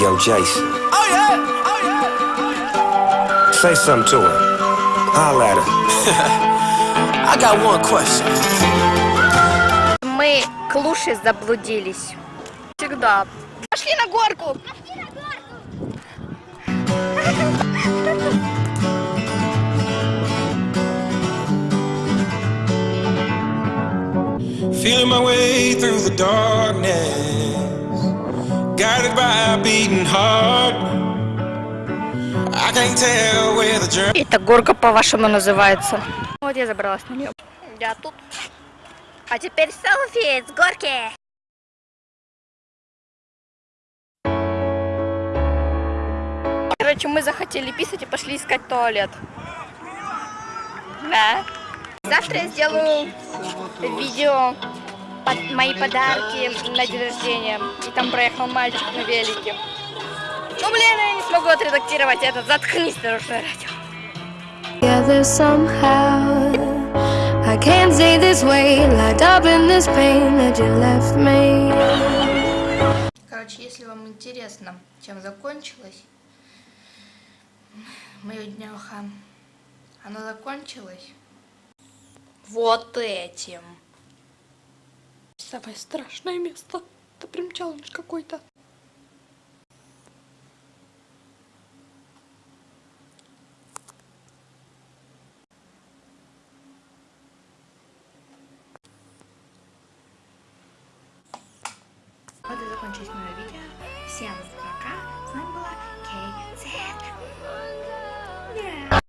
young Jason. Oh yeah, oh yeah, oh yeah. Say something to her. Holla at her. I got one question. Мы к Луше заблудились. Всегда. Пошли на горку! Feeling my way through the darkness, guided by a beating heart. I can't tell where the journey. Это горка по-вашему называется. Вот я забралась на нее. Я тут. А теперь селфи с горки. Короче, мы захотели писать и пошли искать туалет. Да. Завтра я сделаю видео под мои подарки на день рождения. И там проехал мальчик на велике. Ну блин, я не смогу отредактировать это. Заткнись, дорожное радио. together somehow. I can't stay this way, locked up in this pain that you left me. Короче, если вам интересно, чем закончилось мое днюха, оно закончилось вот этим. Самое страшное место. Это прям челлендж какой-то. Вот и закончилось мое видео. Всем пока.